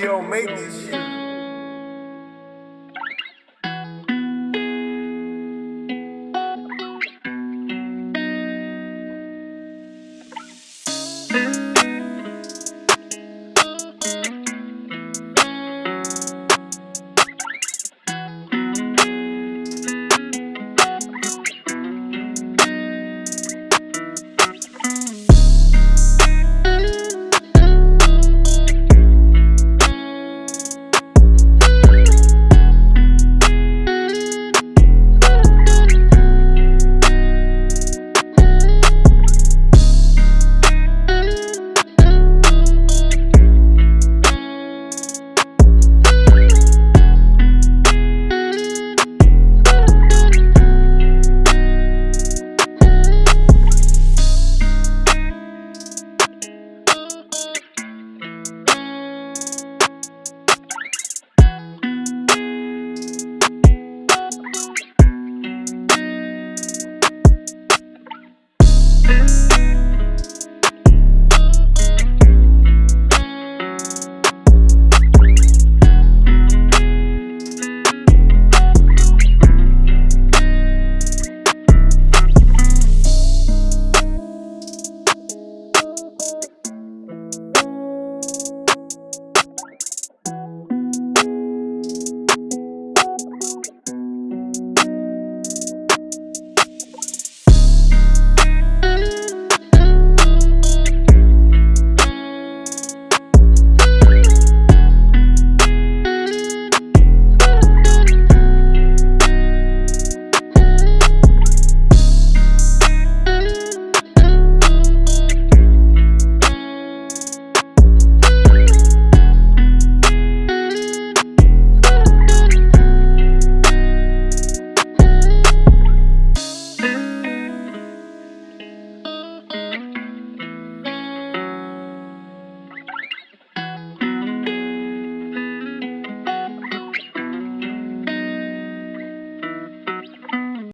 Don't make this shit.